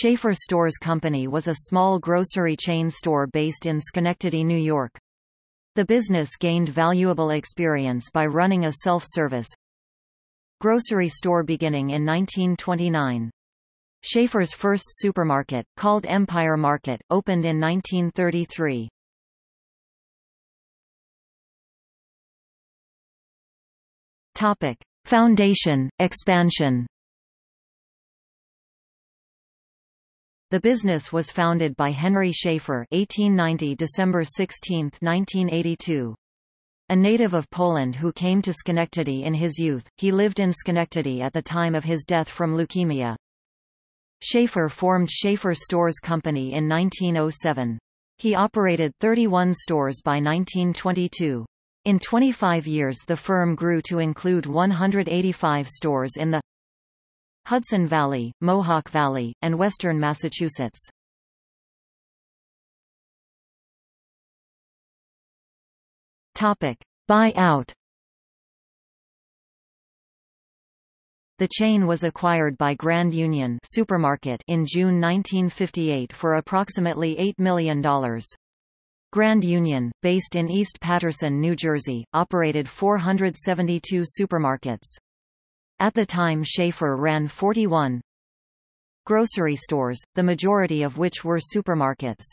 Schaefer Stores Company was a small grocery chain store based in Schenectady, New York. The business gained valuable experience by running a self-service grocery store beginning in 1929. Schaefer's first supermarket, called Empire Market, opened in 1933. Topic: Foundation, expansion. The business was founded by Henry Schaefer 1890 December 16, 1982. A native of Poland who came to Schenectady in his youth, he lived in Schenectady at the time of his death from leukemia. Schaefer formed Schaefer Stores Company in 1907. He operated 31 stores by 1922. In 25 years the firm grew to include 185 stores in the Hudson Valley, Mohawk Valley, and western Massachusetts. Topic: Buyout The chain was acquired by Grand Union Supermarket in June 1958 for approximately $8 million. Grand Union, based in East Paterson, New Jersey, operated 472 supermarkets. At the time Schaefer ran 41 grocery stores, the majority of which were supermarkets.